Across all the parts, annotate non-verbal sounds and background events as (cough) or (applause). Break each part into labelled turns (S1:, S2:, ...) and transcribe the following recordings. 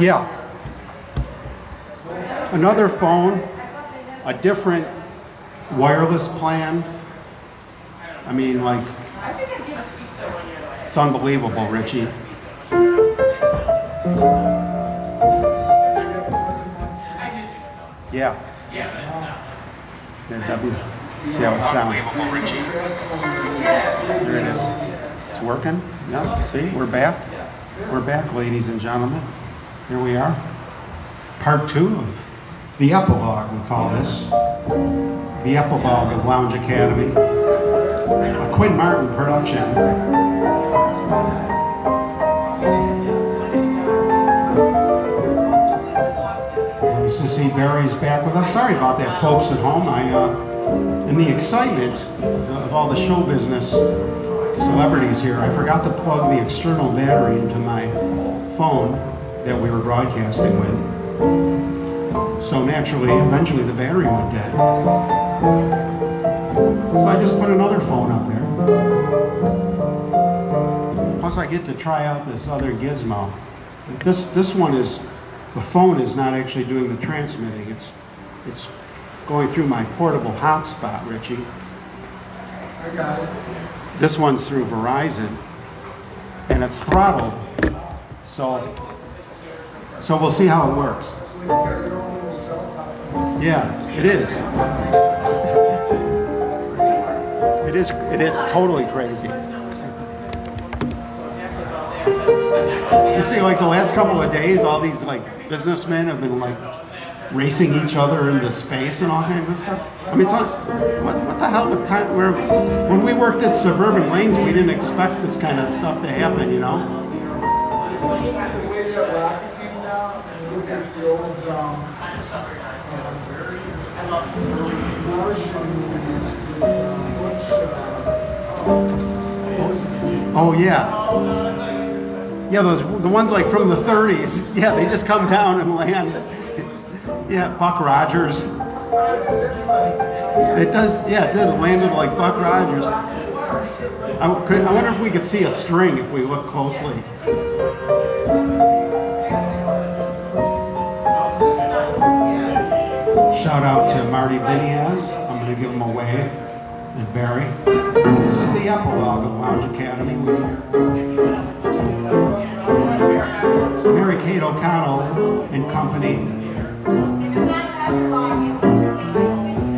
S1: Yeah. Another phone, a different wireless plan. I mean, like, it's unbelievable, Richie. Yeah. There, W. See how it sounds. There it is. It's working. Yeah. See, we're back. We're back, ladies and gentlemen. Here we are. Part two of the epilogue, we call this. The epilogue of Lounge Academy. A Quinn Martin production. To see Barry's back with us. Sorry about that, folks at home. I, uh, in the excitement of all the show business celebrities here, I forgot to plug the external battery into my phone that we were broadcasting with. So naturally, eventually the battery went dead. So I just put another phone up there. Plus I get to try out this other gizmo. This, this one is, the phone is not actually doing the transmitting. It's, it's going through my portable hotspot, Richie.
S2: I got it.
S1: This one's through Verizon, and it's throttled. So, so we'll see how it works.
S2: So you got your own little cell tower.
S1: Yeah, it is. (laughs) It is. It is totally crazy. You see, like the last couple of days, all these like businessmen have been like racing each other into space and all kinds of stuff. I mean, it's what, what the hell? With time, where when we worked at Suburban Lanes, we didn't expect this kind of stuff to happen. You know? Oh yeah. Yeah, those the ones like from the 30s. (laughs) Yeah, they just come down and land. Yeah, Buck Rogers. It does. Yeah, it does. Landed like Buck Rogers. I, could, I wonder if we could see a string if we look closely. Shout out to Marty Biniaz. I'm going to give him a wave. Barry. This is the epilogue of Lounge Academy. Mary Kate O'Connell and company.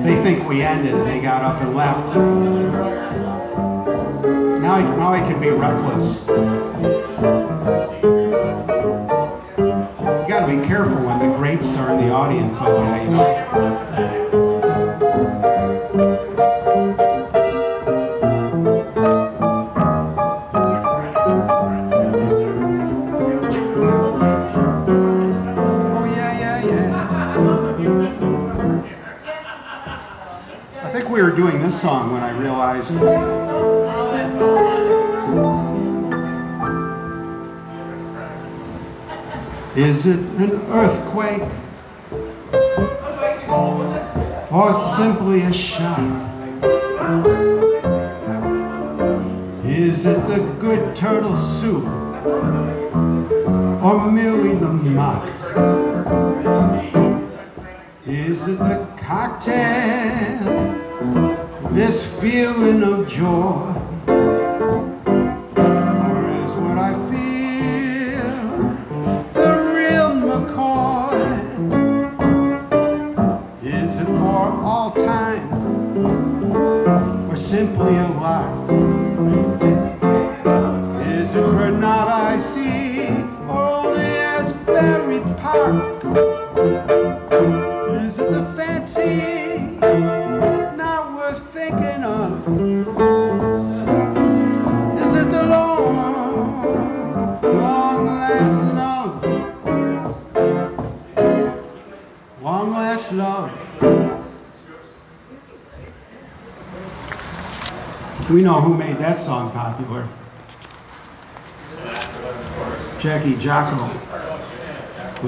S1: They think we ended and they got up and left. Now I, now I can be reckless. You gotta be careful when the greats are in the audience you know. Song when I realized. Is it an earthquake or simply a shock? Is it the good turtle soup or merely the mock? Is it the cocktail, this feeling of joy?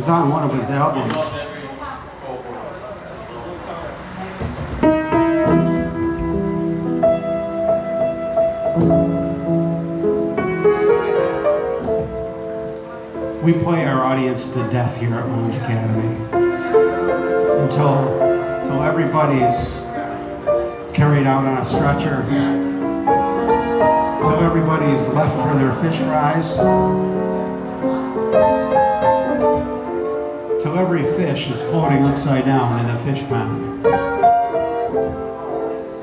S1: Was on one of his albums. We play our audience to death here at Lounge Academy until until everybody's carried out on a stretcher, until everybody's left for their fish fries, till every fish is floating upside down in the fish pond.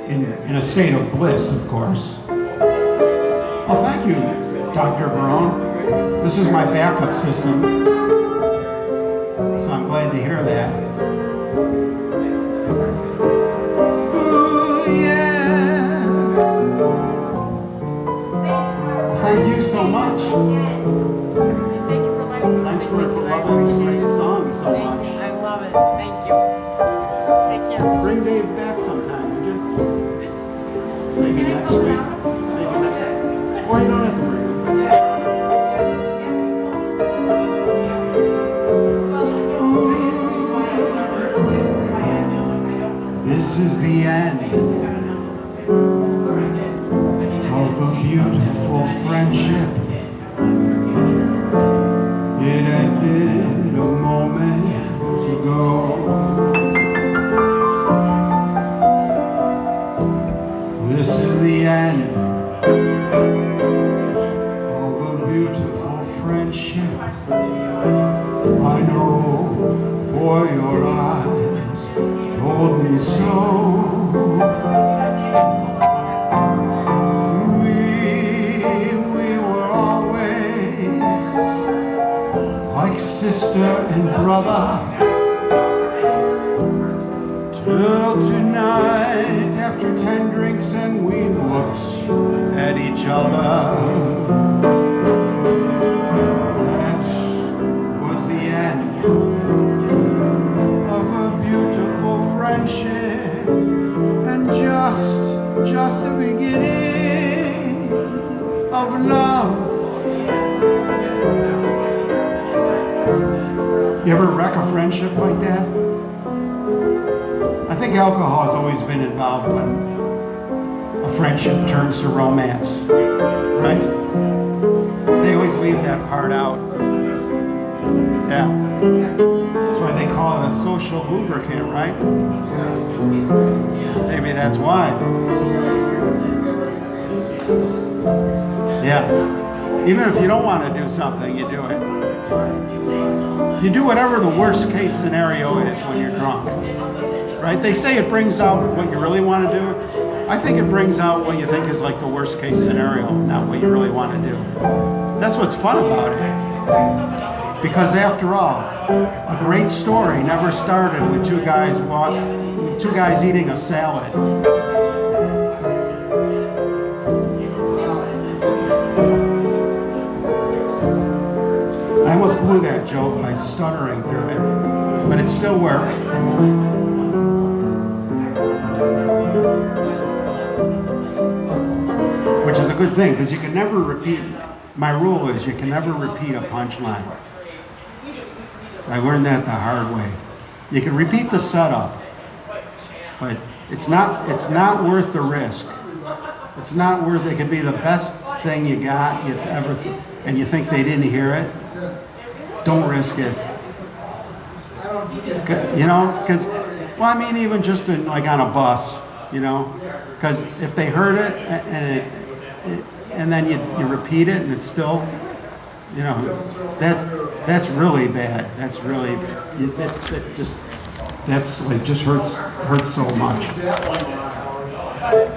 S1: In, in a state of bliss, of course. Well, thank you, Dr. Barone. This is my backup system. So I'm glad to hear that. Alcohol has always been involved when a friendship turns to romance, right? They always leave that part out. Yeah. That's why they call it a social lubricant, right? Maybe that's why. Yeah. Even if you don't want to do something, you do it. You do whatever the worst case scenario is when you're drunk. Right? They say it brings out what you really want to do. I think it brings out what you think is like the worst case scenario, not what you really want to do. That's what's fun about it. Because after all, a great story never started with two guys walk, two guys eating a salad. I almost blew that joke by stuttering through it, but it still worked. Good thing, because you can never repeat, my rule is you can never repeat a punchline. I learned that the hard way. You can repeat the setup, but it's not, it's not worth the risk. It's not worth, it could be the best thing you got, you've ever, and you think they didn't hear it. Don't risk it. You know, because, well, I mean, even just in, like on a bus, you know, because if they heard it and it, it- and then you, you repeat it and it's still, you know, that's, that's really bad. That's really, you- that, just, that's like, just hurts, hurts so much.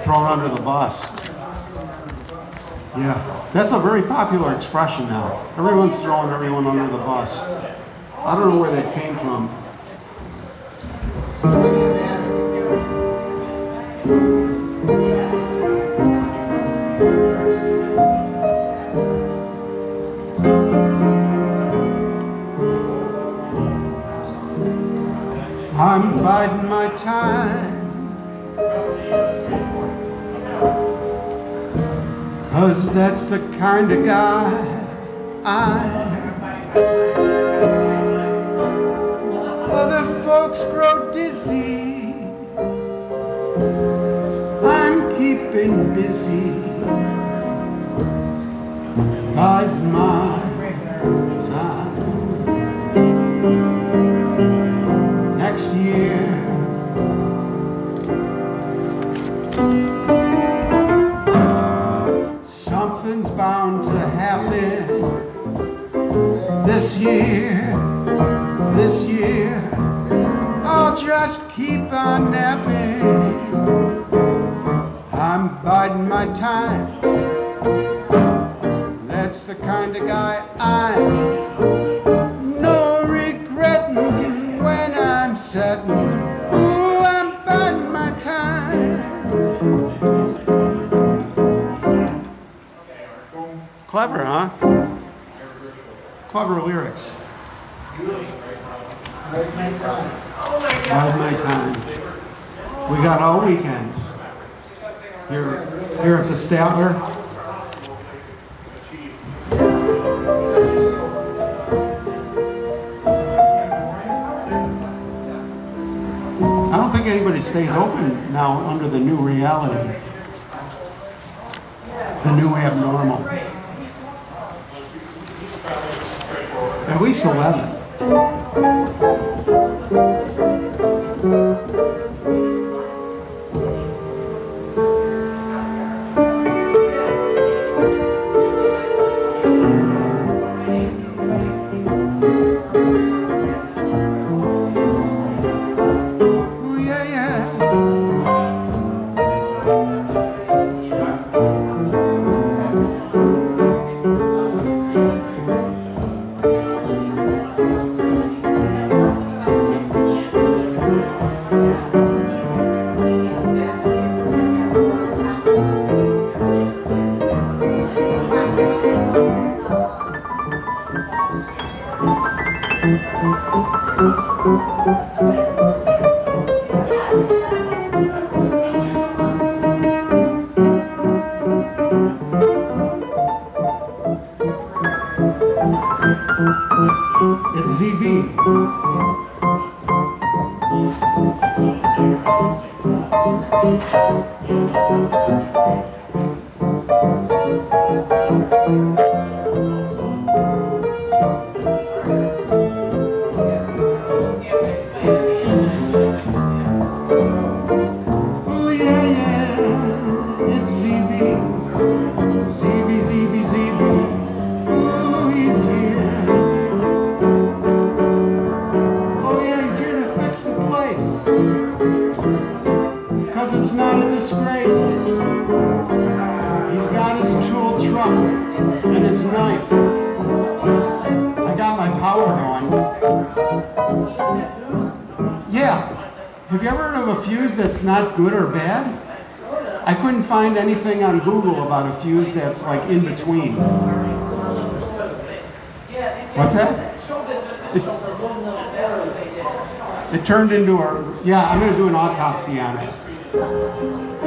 S1: Thrown under the bus. Yeah, that's a very popular expression now. Everyone's throwing everyone under the bus. I don't know where that came from. I'm biding my time. Cause that's the kind of guy I. Other folks grow dizzy. I'm keeping busy. Bide my on a fuse that's like in between. What's that? It, it turned into a, yeah, I'm gonna do an autopsy on it.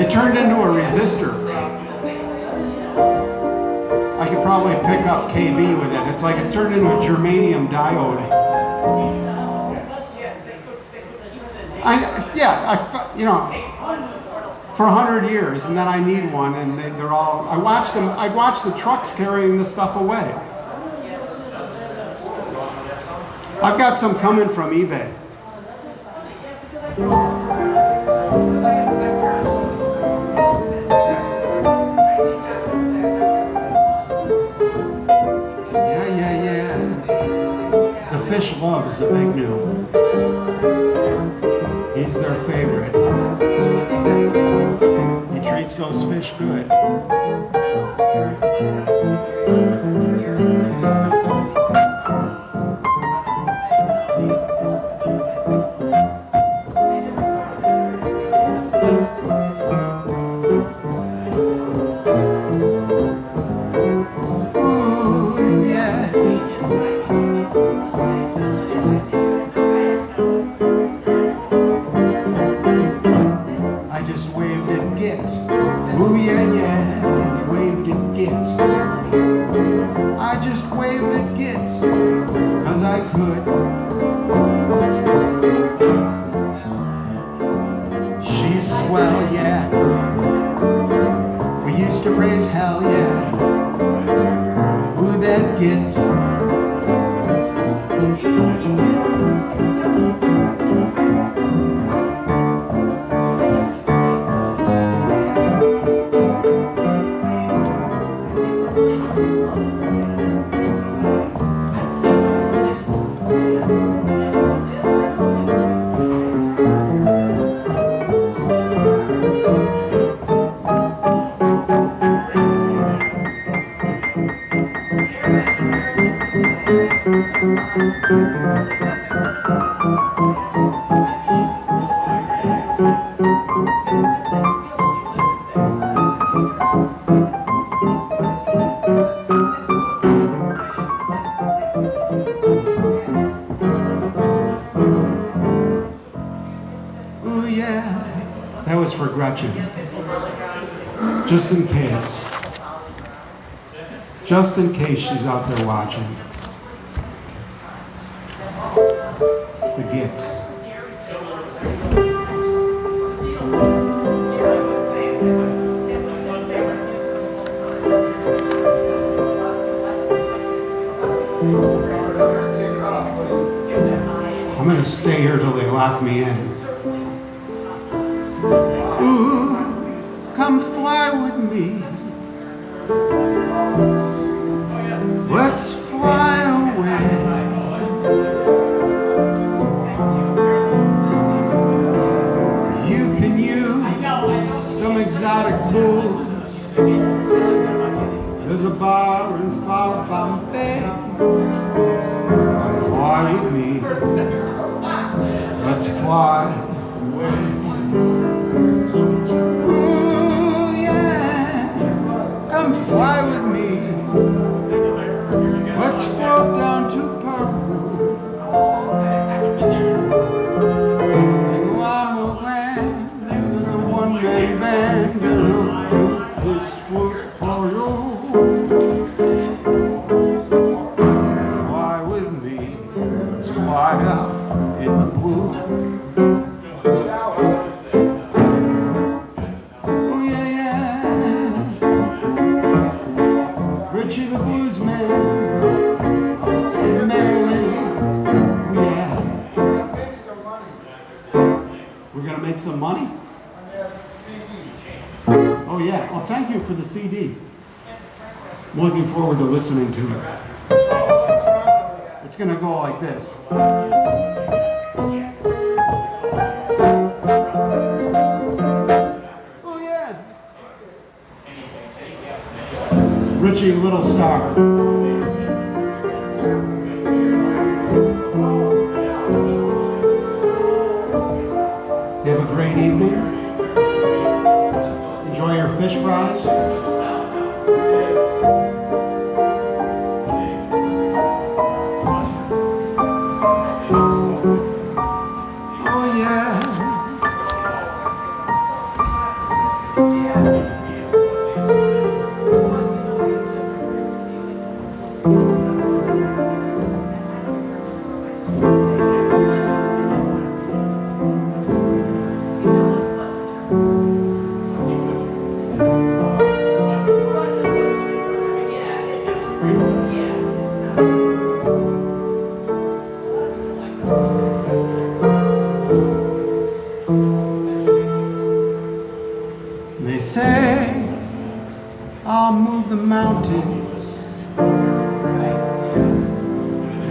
S1: It turned into a resistor. I could probably pick up KB with it. It's like it turned into a germanium diode. I, yeah, I, you know, for a hundred years, and then I need one, and they, they're all. I watch them. I watch the trucks carrying the stuff away. I've got some coming from eBay. Yeah, yeah, yeah. The fish loves the big new. He's their favorite. He treats those fish good. case she's out there watching. They say I'll move the mountains.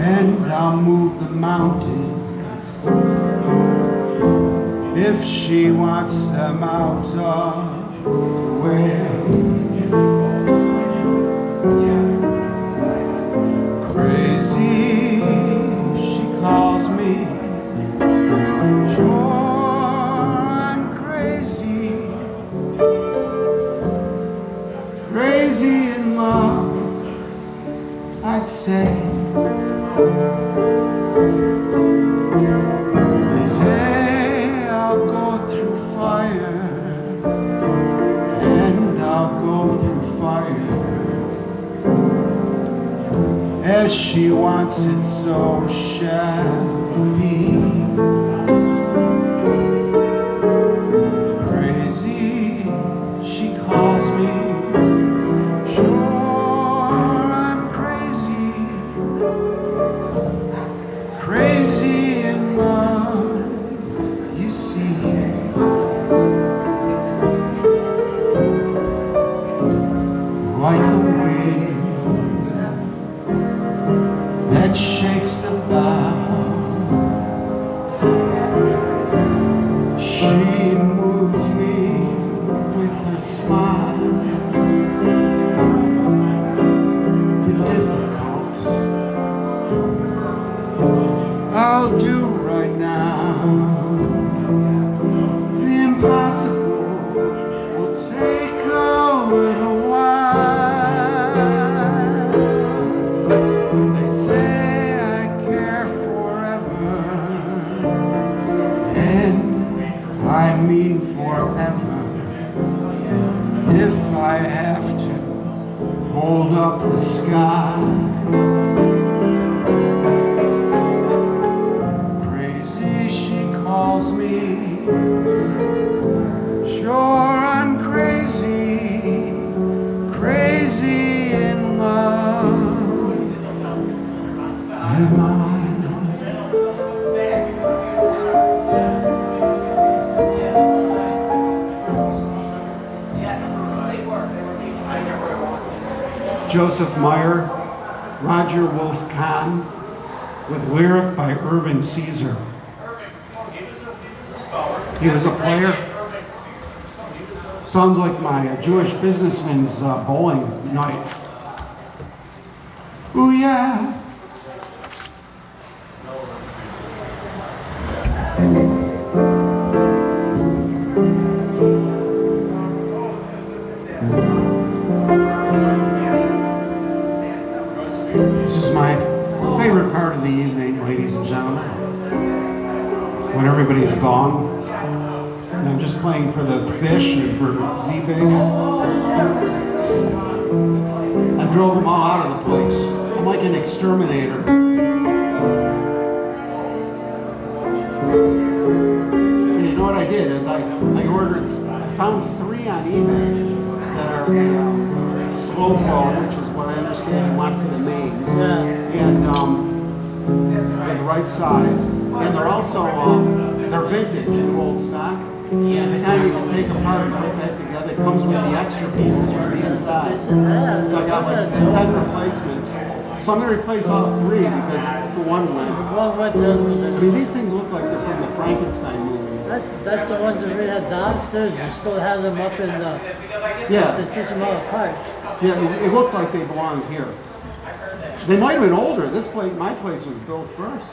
S1: And I'll move the mountains. If she wants them out of Do businessman's uh, bowling night. Exterminator. And you know what I did is I, I ordered, I found three on eBay that are slow flow, which is what I understand you want for the mains. And um, they're the right size. And they're also, um, they're vintage and old stock. And the time you can take apart and put that together, it comes with the extra pieces from the inside. So I got like 10 replacements. So I'm gonna replace all three because the one went.
S3: What, what,
S1: I
S3: the,
S1: mean, these things look like they're from the Frankenstein movie.
S3: that's, that's the ones that we had downstairs, we still have them up in the, to
S1: Yeah,
S3: teach them all apart.
S1: yeah, it, it looked like they belonged here. They might have been older. This place, my place was built first.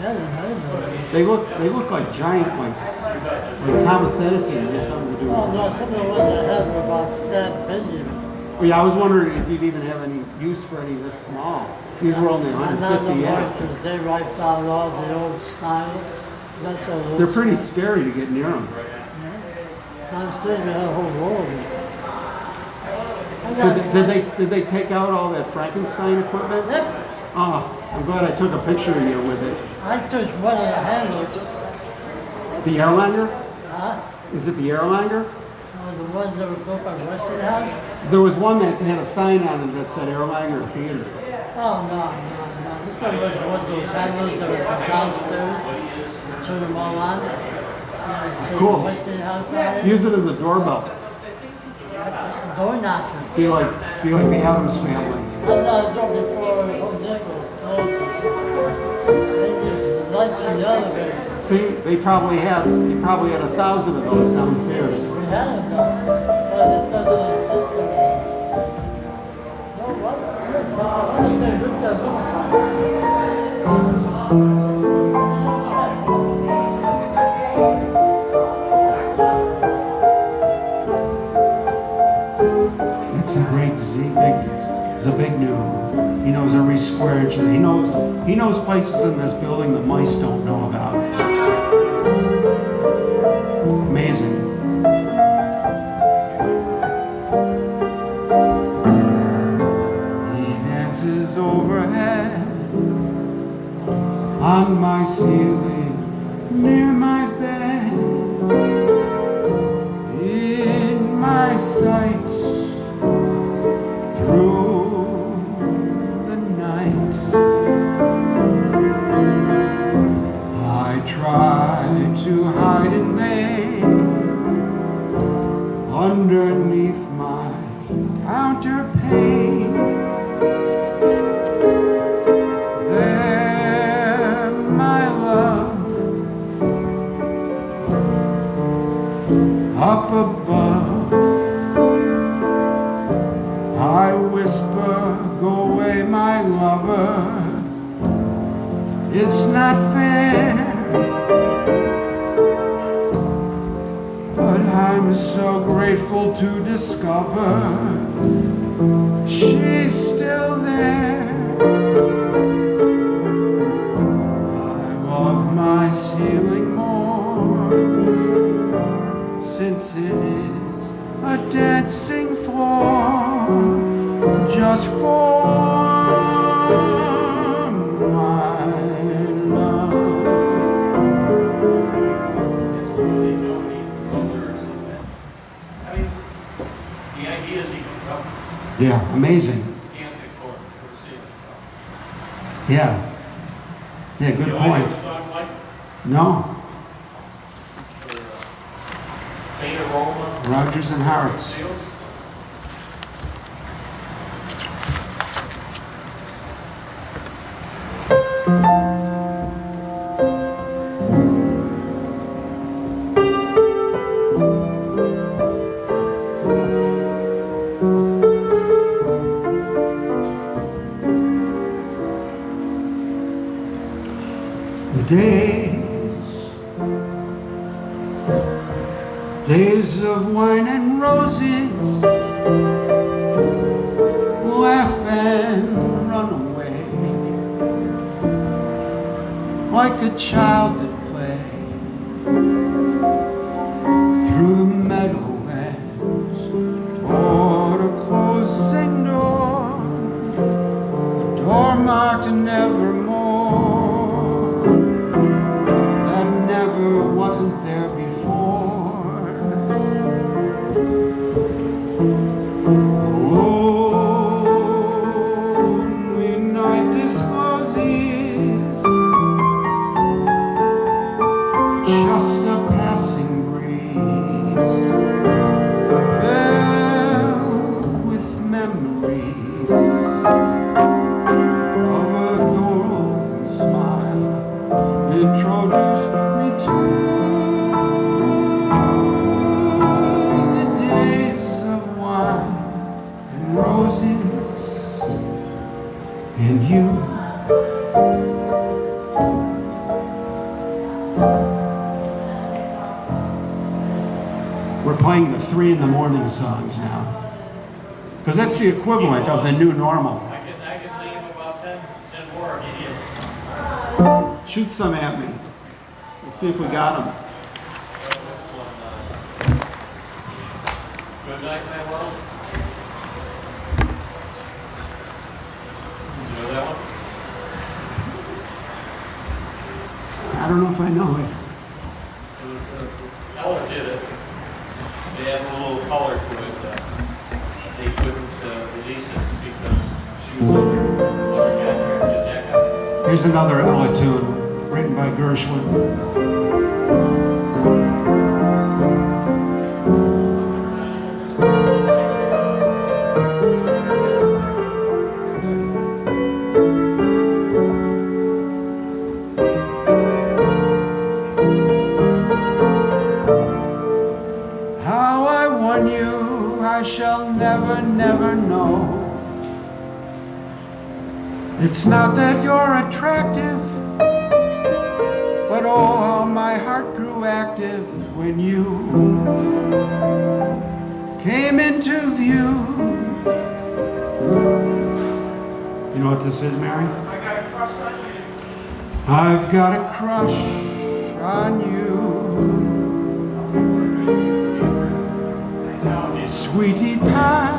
S3: Yeah, I didn't know that.
S1: They look, they look like giant, like, like Thomas Edison had something to do oh, with
S3: Oh, no, some of the ones I had were about that big.
S1: Well, yeah, I was wondering if you'd even have any use for any this small. These were only
S3: And not no
S1: 150
S3: more,
S1: yen.
S3: because they wiped out all the old style. That's all old
S1: They're pretty
S3: style.
S1: scary to get near them.
S3: Downstairs, we had a whole row of them.
S1: Did, they- did they did they take out all that Frankenstein equipment?
S3: Yep,
S1: Oh, I'm glad I took a picture of you with it.
S3: I took one of the handles,
S1: The Airlander?
S3: huh?
S1: Is it the Airlander?
S3: The ones that were built by Westinghouse.
S1: There was one that had a sign on it that said Airlander Theater.
S3: Oh, no, no, no. This one was one of those handles that were downstairs. Turn them all on.
S1: Cool.
S3: On.
S1: Use it as a doorbell.
S3: Door knocker.
S1: Be like be like the Addams family.
S3: Oh, I thought it was before Home Depot oh, just lights in the elevator.
S1: See, they probably had they probably had a thousand of those downstairs.
S3: We had them but it doesn't exist anymore. No, what? What is that? Look at that.
S1: It's a great Z big Zbigniew. He knows every square inch. He knows he knows places in this building the mice don't know about. on my ceiling. shame. the equivalent of the new normal? Shoot some at me. Let's see if we got them. I'll never, never know. It's not that you're attractive, but oh, how my heart grew active when you came into view. You know what this is, Mary?
S4: I got a crush on you.
S1: I've got a crush on you sweetie pie.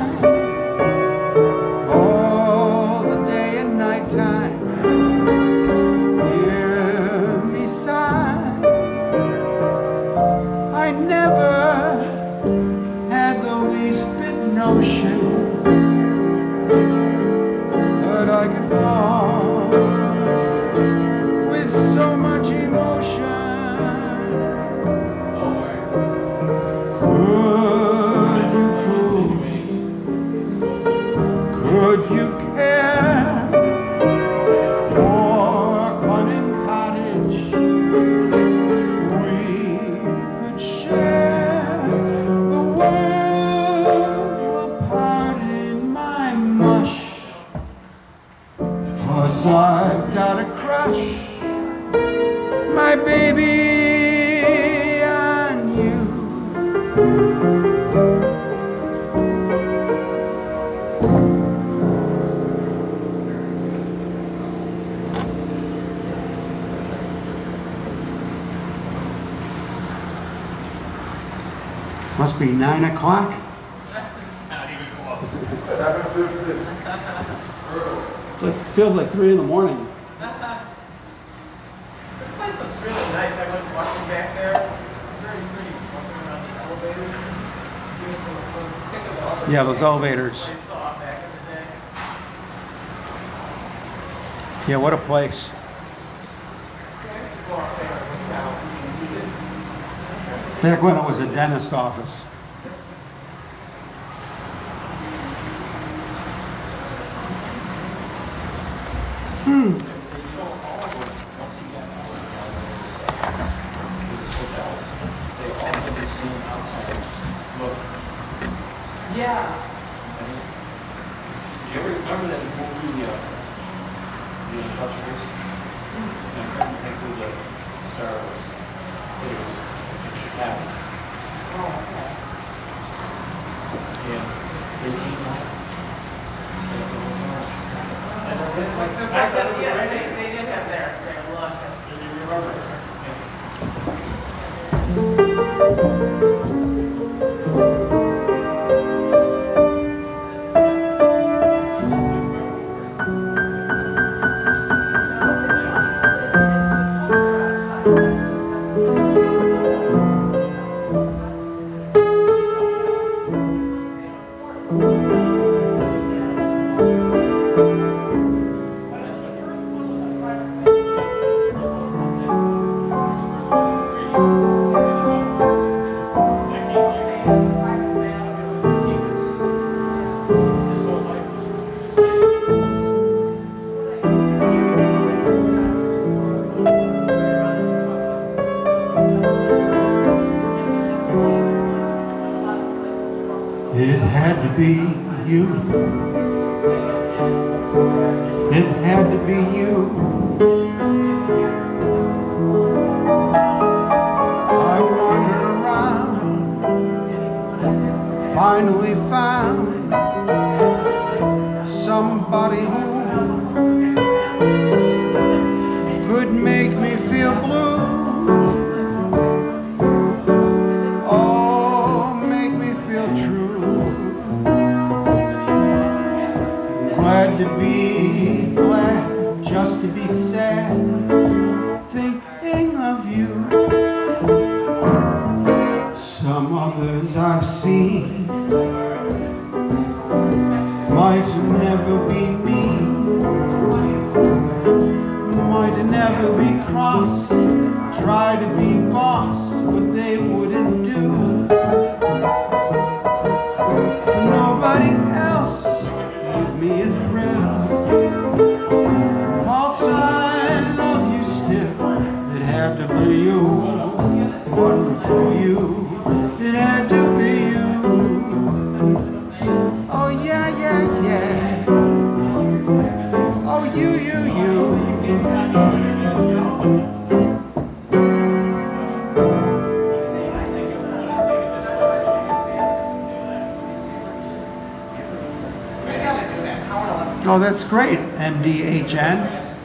S1: nine o'clock?
S4: Not even close.
S2: Seven fifty.
S1: It feels like three in the morning.
S5: this place looks really nice. I went walking back there. It's very pretty.
S1: Yeah, those elevators. Yeah, what a place. Back when it was a dentist's office.
S4: 嗯。
S5: Oh,
S1: that's great, MDHN.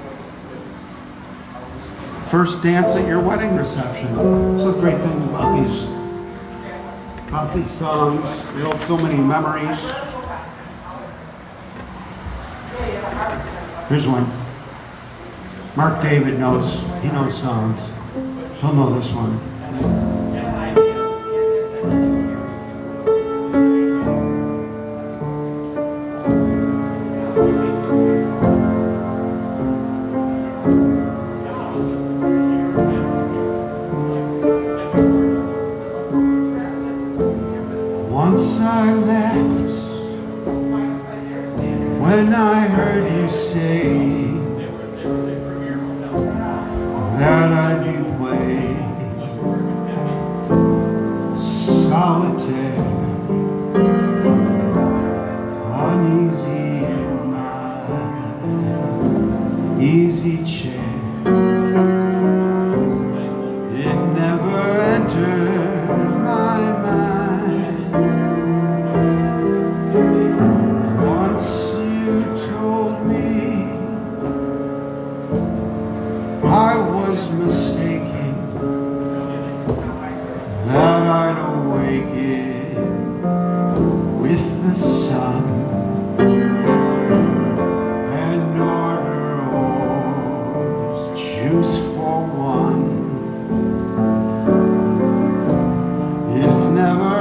S1: First dance at your wedding reception. It's a great thing about these, about these songs. They hold so many memories. Here's one. Mark David knows, he knows songs. He'll know this one. Never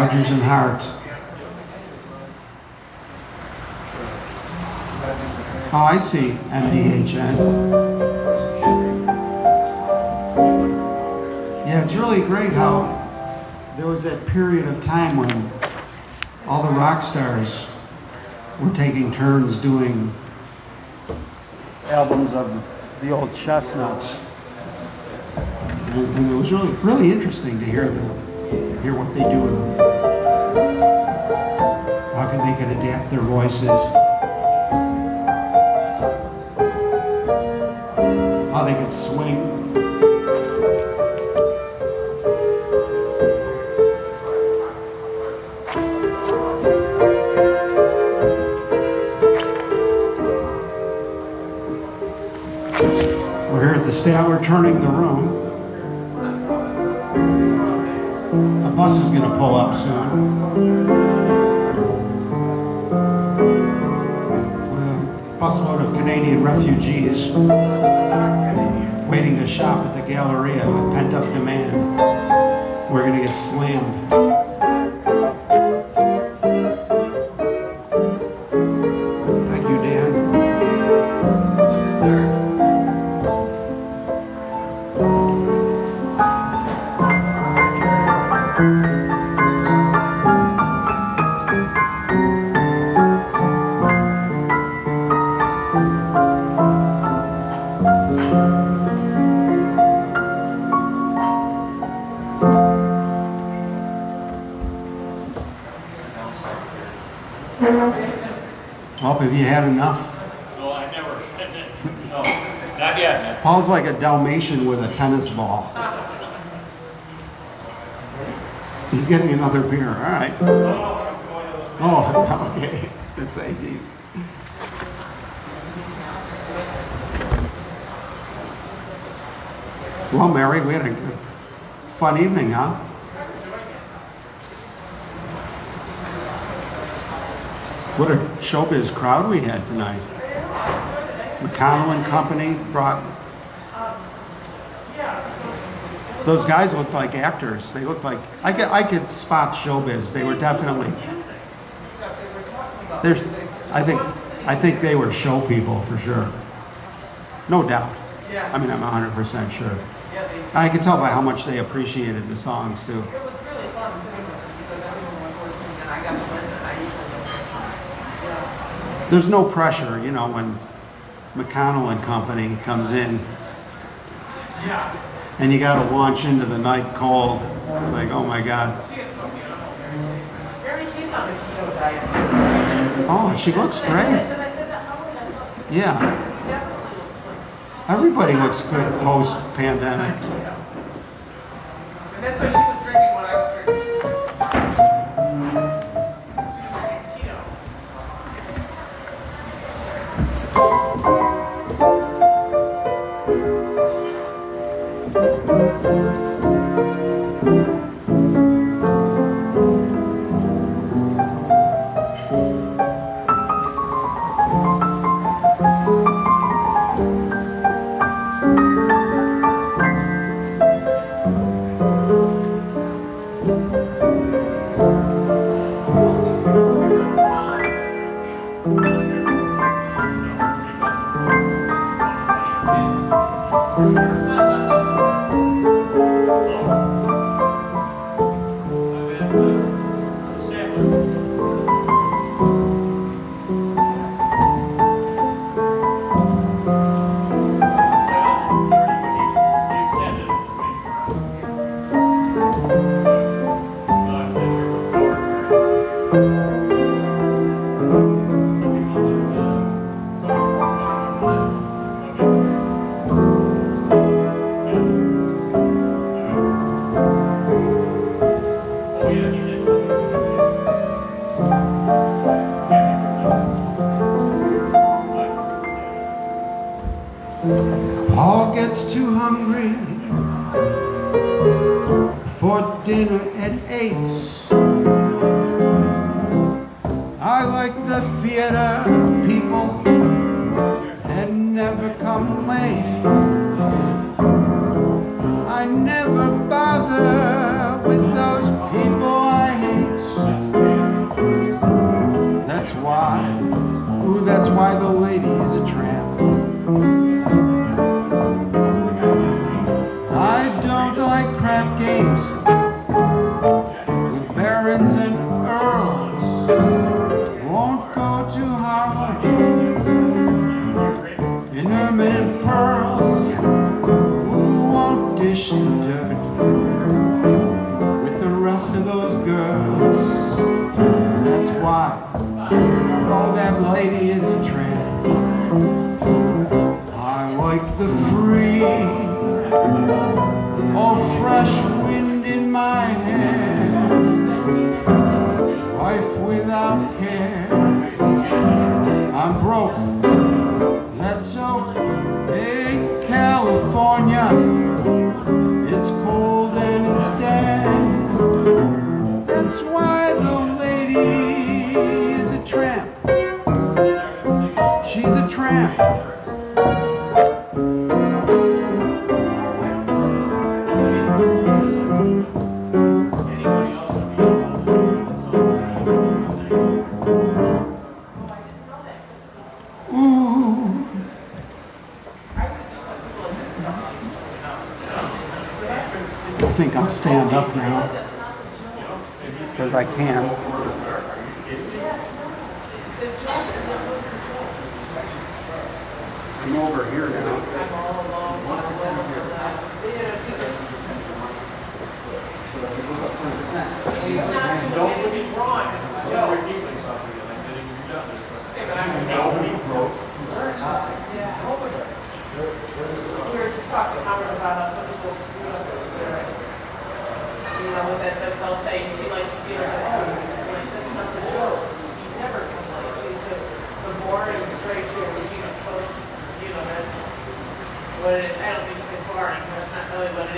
S1: Rodgers and Hart. Oh, I see. MDHN. Yeah, it's really great how there was that period of time when all the rock stars were taking turns doing albums of the old chestnuts. And it was really, really interesting to hear them, hear what they do. How can they can adapt their voices. How they can swing. We're here at the stand, we're turning the Refugees waiting to shop at the Galleria with pent-up demand. We're gonna get slammed. Like a Dalmatian with a tennis ball. He's getting another beer. All right. Oh, (laughs) okay. I was gonna say, geez. Well, Mary, we had a fun evening, huh? What a showbiz crowd we had tonight. McConnell and Company brought. Those guys looked like actors. They looked like I could I could spot showbiz. They were definitely. There's, I think I think they were show people for sure. No doubt.
S5: Yeah.
S1: I mean, I'm 100% sure.
S5: Yeah,
S1: I can tell by how much they appreciated the songs too.
S5: it was really fun sitting because everyone was listening and I got to listen. Yeah.
S1: There's no pressure, you know, when McConnell and Company comes in
S5: Yeah.
S1: And you got to launch into the night cold. It's like, oh my God.
S5: She is so beautiful, Mary. Mary, she's on the keto diet.
S1: Oh, she looks great.
S5: said, I said that, how would I look?
S1: Yeah.
S5: Definitely looks like.
S1: Everybody looks good post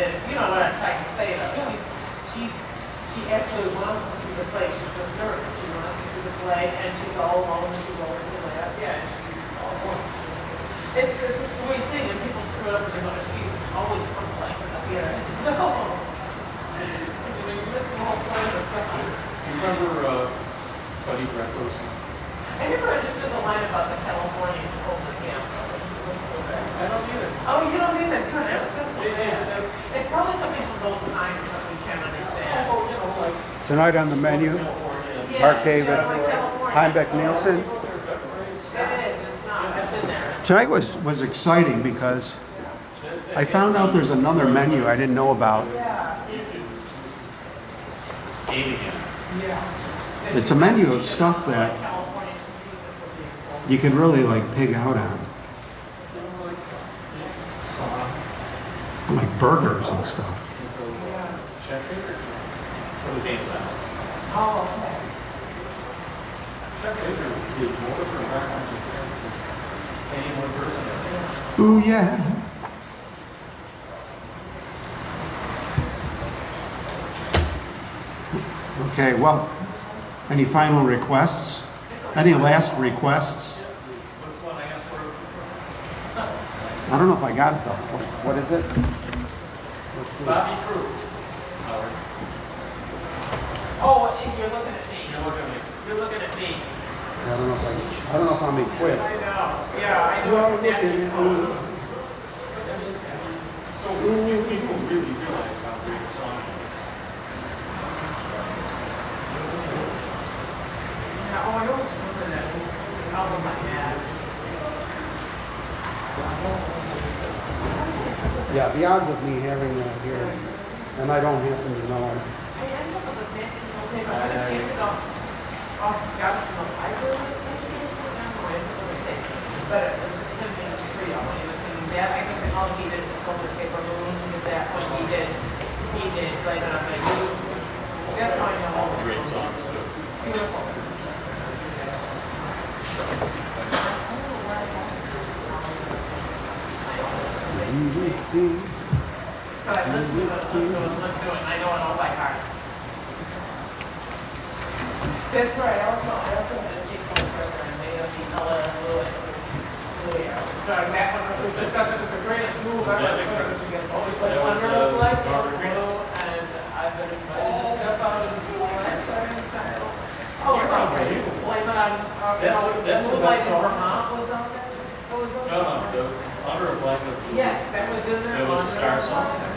S5: not really what it is. You know what I'm trying to say, though. She's, she's, she actually wants to see the play, she's a nerd, she wants to see the play, and she's all alone, and she goes to the, yeah, she's all alone. It's, it's a sweet thing, and people screw up, and you know, she's always comes like, here, no. You know, you miss the whole point of the stuff.
S4: You remember, uh, Buddy Greco's?
S5: I never understood the line about the California over camp.
S4: I don't either.
S5: Oh, you don't need that, good, that feels so
S4: They- they
S5: bad.
S4: said-
S5: It's probably something from those times that we can't understand.
S4: Oh, you know, like
S1: Tonight on the menu,
S4: California.
S5: Yeah,
S1: Mark David,
S5: yeah, like California.
S1: Heimbach Nielsen.
S5: It is, it's not, I've been there.
S1: Tonight was, was exciting because I found out there's another menu I didn't know about.
S4: Eight again.
S1: It's a menu of stuff that
S5: California, she sees it for people.
S1: you can really like pig out on. Like burgers and stuff.
S4: Check it. For the game's out.
S5: Oh, okay.
S4: Check it. Is more for background than any one person.
S1: Ooh, yeah. Okay, well, any final requests? Any last requests?
S4: What's one I asked for?
S1: I don't know if I got it though. What- What is it? Let's see.
S4: Bobby Crew. Howard,
S5: Oh, you're looking at me.
S4: you're looking at me.
S5: You're looking at me.
S1: I don't know if I, I don't know if I'm equipped.
S5: I know, yeah, I know.
S1: You are
S5: from
S1: looking
S5: Nancy
S1: at
S5: Cole.
S4: So few people really realize how great a song it is.
S5: Yeah, oh, I always remember that album I had.
S1: Yeah, the odds of me having that here, and I don't happen to know.
S5: I ended up with a Nat King Cole tape, I had to take it off, off, got it from the library, tape it or something, I don't know, I ended up with a tape. But it was him and his trio, when he was singing that, I think that all he did was over paper balloons, he that, when he did, he did, like, on the you. That's how I know all the
S4: Great songs too.
S5: Beautiful. But That's right, I also, I also had a Jake Cole brother, and they have the Ella Lewis. Louis, I was going back when we discussed it was the greatest move ever.
S4: that the-
S5: put it together. Oh, put
S4: that
S5: Under
S4: uh,
S5: Black and and I've been invited to step out and do that, so I'm excited. Oh,
S4: You're not ready.
S5: Blame it on, you
S4: That's-
S5: know,
S4: that's the
S5: Moonlight
S4: song.
S5: Vermont was on there? What was on
S4: No, no, the Under a Blanket. Blue.
S5: Yes, that was in there.
S4: It was a star song.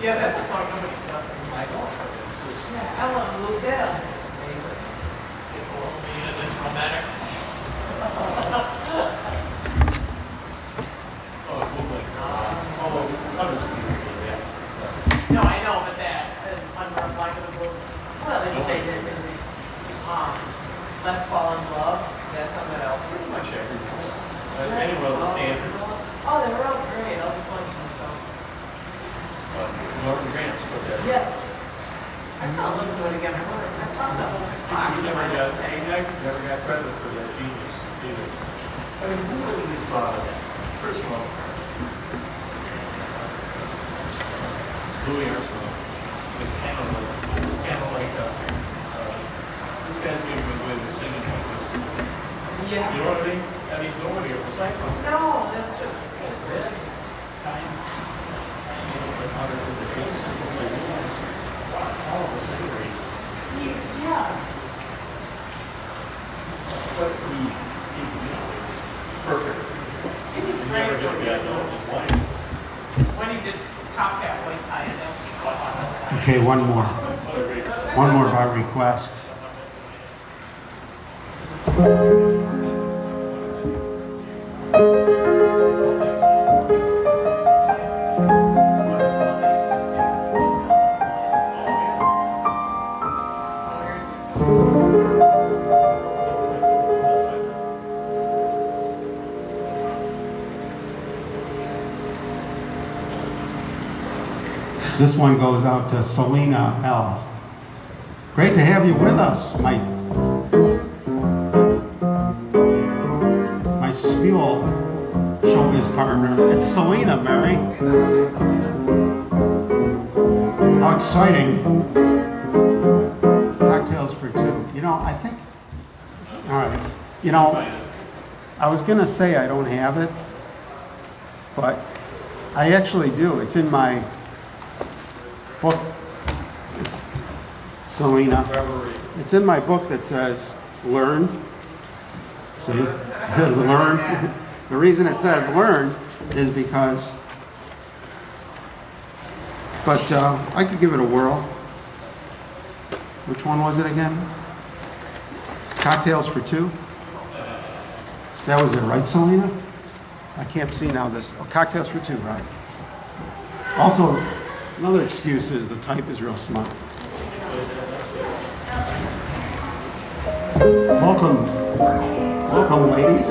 S5: Black. Yeah, that's a song nobody does.
S4: I know. It's just,
S5: Yeah, Ellen Blue Bell. People will be in this romantics.
S4: oh, Moonlight. Oh, hundreds of people, yeah.
S5: No, I know, but that, under a blanket. Well, then they did, did, um, Let's Fall in Love, that's on that album.
S4: Pretty much everyone. Uh, Any one of the standards.
S5: Oh, they were all great, all the songs and stuff.
S4: But Norman Granz put that.
S5: Yes. I can't listen to it again, I wonder, I thought that whole box
S4: You
S5: in
S4: never
S5: my
S4: got,
S5: tape.
S4: you never got credit for that genius either. I mean, who really thought of that? First of all, Louis Armstrong was kind of like, was kind of like, uh, uh, this guy's gonna go with the singing contest. You
S5: Yeah.
S4: know what I mean? I mean, nobody ever sang like that.
S5: No, that's just,
S4: Time. Time, you know, but how did the kids, people say, wow, all of a sudden,
S5: yeah.
S4: But he, he, you know, it was perfect.
S5: He was
S4: He
S5: great.
S4: never did get no in his life.
S5: When he did Top Hat White Tie, and then he was on us.
S1: Okay, one more. This one goes out to Selena L. Great to have you with us, my my Spiel showbiz partner. It's Selena, Mary. How exciting. Cocktails for two. You know, I think, all right, you know, I was gonna say I don't have it, but I actually do. It's in my book. It's Selena. It's in my book that says, learn. See, (laughs) it says learn. (laughs) The reason it says learn is because, but uh, I could give it a whirl. Which one was it again? Cocktails for two? That was it, right, Selena? I can't see now this, oh, cocktails for two, right. Also, another excuse is the type is real small. Welcome, welcome, ladies.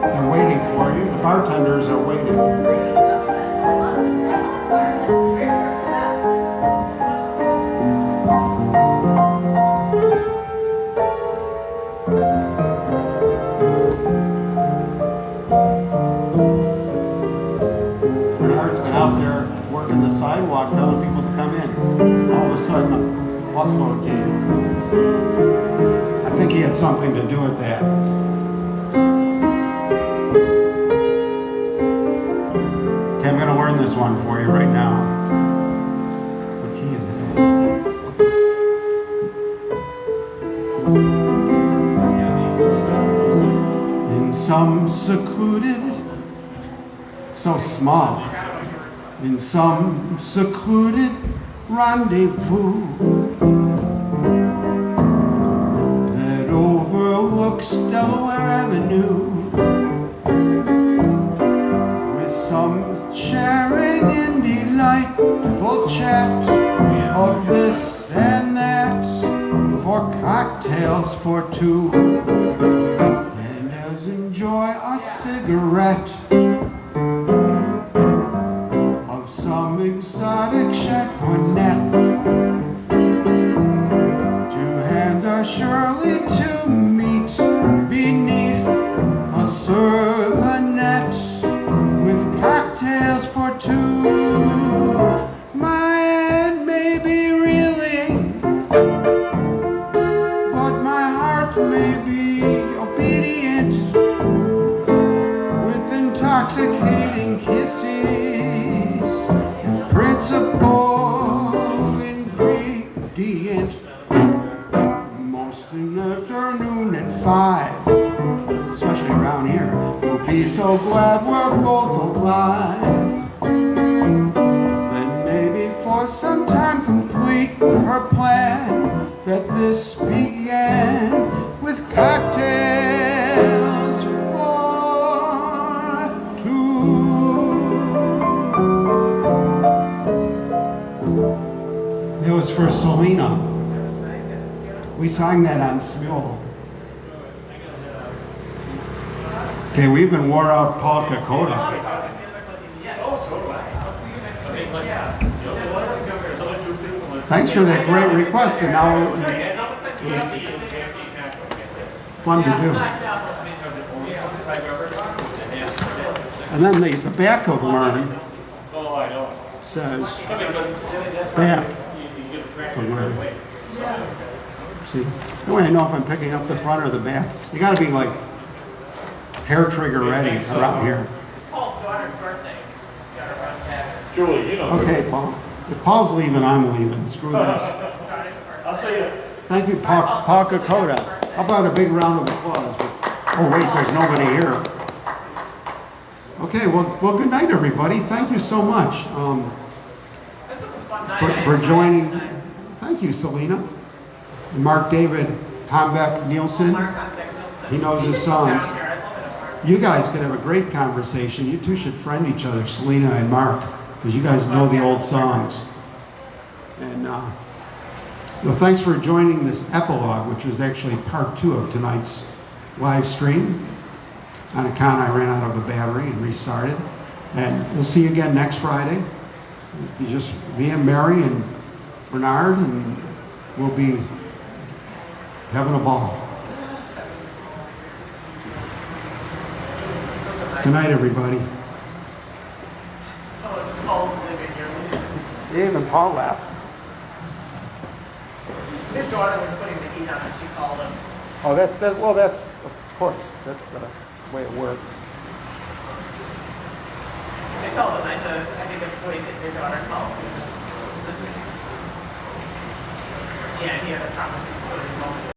S1: They're waiting for you. The bartenders are waiting. A busload came. I think he had something to do with that. Okay, I'm gonna learn this one for you right now. In some secluded, so small, in some secluded rendezvous overlooks Delaware Avenue. With some sharing in delightful chat of this and that for cocktails for two. And as enjoy a cigarette request, and now uh, fun to do. And then the, the back of learn
S4: Oh, I know.
S1: says back
S4: You you get a track
S1: to learn. See, the way I know if I'm picking up the front or the back, you gotta be like hair trigger ready around here.
S5: It's Paul's daughter's birthday. He's got to run back.
S4: Julie, you know.
S1: Okay, Paul. If Paul's leaving, I'm leaving. Screw this. (laughs)
S4: I'll see you.
S1: Thank you, Paul, Paul Kakota. How about a big round of applause? Oh, wait, there's nobody here. Okay, well, well, good night, everybody. Thank you so much um,
S5: This is a fun night.
S1: for, for joining. Thank you, Selena. Mark David, Tombeck Nielsen.
S5: Nielsen.
S1: He knows his
S5: should come down
S1: songs.
S5: here. I love it, Mark.
S1: You guys could have a great conversation. You two should friend each other, Selena and Mark, because you guys know the old songs. And uh, well, thanks for joining this epilogue, which was actually part two of tonight's live stream. On account I ran out of the battery and restarted. And we'll see you again next Friday. You just me and Mary and Bernard, and we'll be having a ball. Good night, everybody.
S5: Oh, Paul's living here.
S1: Even Paul laughed.
S5: His daughter was putting the heat on and she called him.
S1: Oh, that's, that, well, that's, of course, that's the way it works.
S5: I told him, I said, I think it's sweet that your daughter calls you. Yeah, he had a promise he was putting his